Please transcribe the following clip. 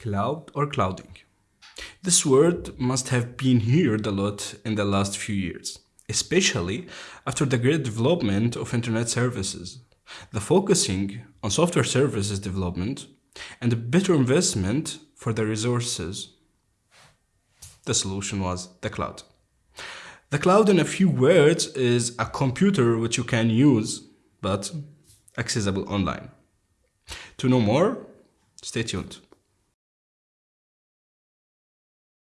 cloud or clouding. This word must have been heard a lot in the last few years, especially after the great development of internet services, the focusing on software services development, and a better investment for the resources. The solution was the cloud. The cloud in a few words is a computer which you can use, but accessible online. To know more, stay tuned.